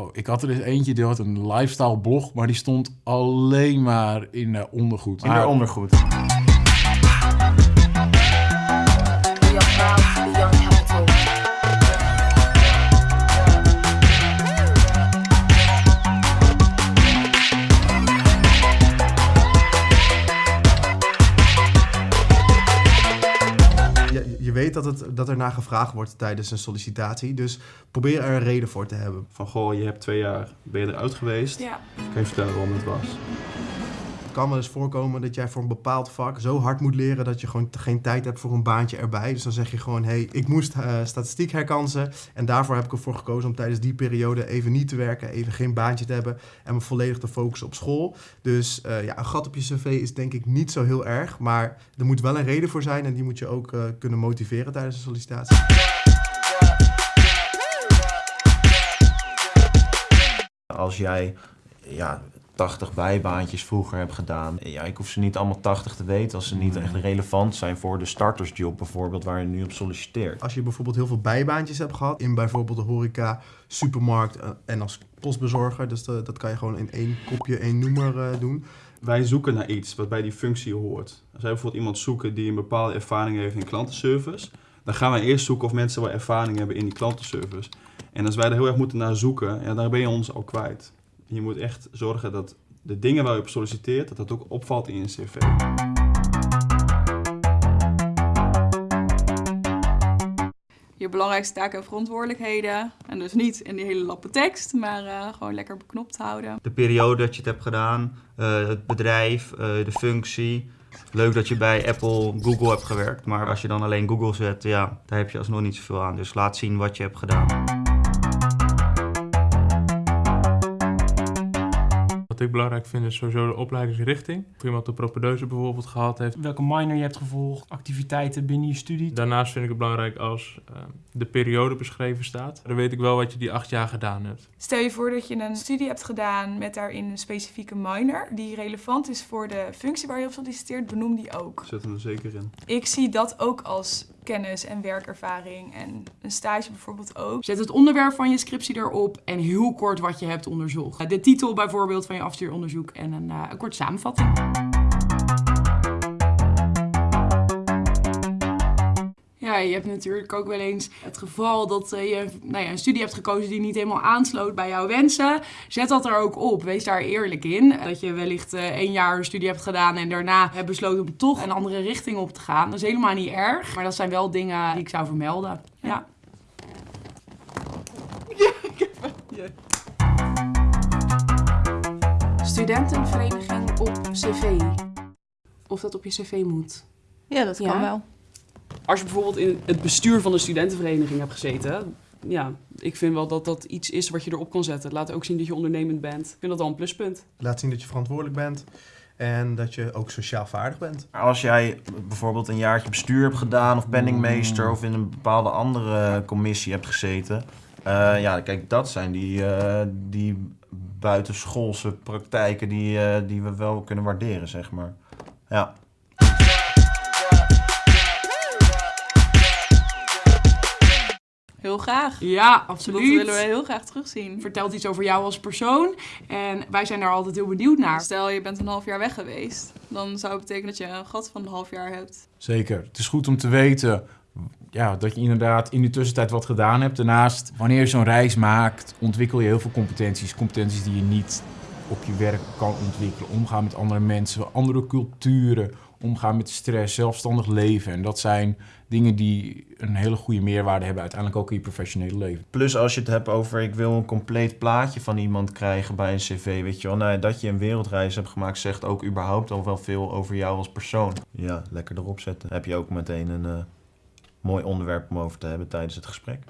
Oh, ik had er dus eentje, die had een lifestyle blog, maar die stond alleen maar in uh, ondergoed. In Maar- ondergoed. Dat, het, dat er naar gevraagd wordt tijdens een sollicitatie. Dus probeer er een reden voor te hebben. Van goh, je hebt twee jaar, ben je eruit geweest? Ja. Kan je vertellen waarom het was? Kan wel eens voorkomen dat jij voor een bepaald vak zo hard moet leren dat je gewoon geen tijd hebt voor een baantje erbij. Dus dan zeg je gewoon, hé, hey, ik moest eh, statistiek herkansen en daarvoor heb ik ervoor gekozen om tijdens die periode even niet te werken, even geen baantje te hebben en me volledig te focussen op school. Dus eh, ja, een gat op je cv is denk ik niet zo heel erg, maar er moet wel een reden voor zijn en die moet je ook eh, kunnen motiveren tijdens een sollicitatie. Als jij ja, 80 bijbaantjes vroeger hebt gedaan, ja, ik hoef ze niet allemaal 80 te weten als ze niet echt relevant zijn voor de startersjob bijvoorbeeld waar je nu op solliciteert. Als je bijvoorbeeld heel veel bijbaantjes hebt gehad in bijvoorbeeld de horeca, supermarkt eh, en als postbezorger, dus de- dat kan je gewoon in één kopje, één noemer eh, doen. Wij zoeken naar iets wat bij die functie hoort. Als wij bijvoorbeeld iemand zoeken die een bepaalde ervaring heeft in klantenservice, dan gaan wij eerst zoeken of mensen wel ervaring hebben in die klantenservice. En als wij er heel erg moeten naar zoeken, ja, dan ben je ons al kwijt. Je moet echt zorgen dat de dingen waar je op solliciteert, dat dat ook opvalt in je cv. Je belangrijkste taken en verantwoordelijkheden. En dus niet in die hele lappe tekst, maar eh, gewoon lekker beknopt houden. de periode dat je het hebt gedaan, eh, het bedrijf, eh, de functie. Leuk dat je bij Apple, Google hebt gewerkt, maar als je dan alleen Google zet, ja, daar heb je alsnog niet zoveel aan. Dus laat zien wat je hebt gedaan. Ik belangrijk vind is sowieso de opleidingsrichting. Of iemand de propedeuse bijvoorbeeld gehad heeft. welke minor je hebt gevolgd, activiteiten binnen je studie. Daarnaast vind ik het belangrijk als eh, de periode beschreven staat. Dan weet ik wel wat je die acht jaar gedaan hebt. Stel je voor dat je een studie hebt gedaan met daarin een specifieke minor die relevant is voor de functie waar je op solliciteert, benoem die ook. Zet hem er zeker in. Ik zie dat ook als kennis en werkervaring en een stage bijvoorbeeld ook. Zet het onderwerp van je scriptie erop en heel kort wat je hebt onderzocht. De titel bijvoorbeeld van je afstuuronderzoek en een, eh, een korte samenvatting. Ja, je hebt natuurlijk ook wel eens het geval dat eh, je nou ja, een studie hebt gekozen die niet helemaal aansloot bij jouw wensen. Zet dat er ook op. Wees daar eerlijk in. Dat je wellicht eh, één jaar een studie hebt gedaan en daarna hebt besloten om toch een andere richting op te gaan. Dat is helemaal niet erg, maar dat zijn wel dingen die ik zou vermelden. Ja. Studentenvereniging op cv. Of dat op je cv moet. Ja, dat kan Ja. wel. Als je bijvoorbeeld in het bestuur van de studentenvereniging hebt gezeten, ja, ik vind wel dat dat iets is wat je erop kan zetten. Laat ook zien dat je ondernemend bent. Ik vind dat wel een pluspunt. Laat zien dat je verantwoordelijk bent en dat je ook sociaal vaardig bent. Als jij bijvoorbeeld een jaartje bestuur hebt gedaan of penningmeester of in een bepaalde andere commissie hebt gezeten. eh, ja, kijk, dat zijn die, eh, die buitenschoolse praktijken die, eh, die we wel kunnen waarderen, zeg maar. Ja. Heel graag. Ja, Dat absoluut. willen we heel graag terugzien. Vertelt iets over jou als persoon en wij zijn daar altijd heel benieuwd naar. Stel je bent een half jaar weg geweest, dan zou het betekenen dat je een gat van een half jaar hebt. Zeker. Het is goed om te weten ja, dat je inderdaad in de tussentijd wat gedaan hebt. Daarnaast, wanneer je zo'n reis maakt, ontwikkel je heel veel competenties. Competenties die je niet op je werk kan ontwikkelen. Omgaan met andere mensen, andere culturen, omgaan met stress, zelfstandig leven. En dat zijn dingen die een hele goede meerwaarde hebben uiteindelijk ook in je professionele leven. Plus als je het hebt over ik wil een compleet plaatje van iemand krijgen bij een cv, weet je wel. Nou, dat je een wereldreis hebt gemaakt zegt ook überhaupt al wel veel over jou als persoon. Ja, lekker erop zetten. Heb je ook meteen een eh, mooi onderwerp om over te hebben tijdens het gesprek.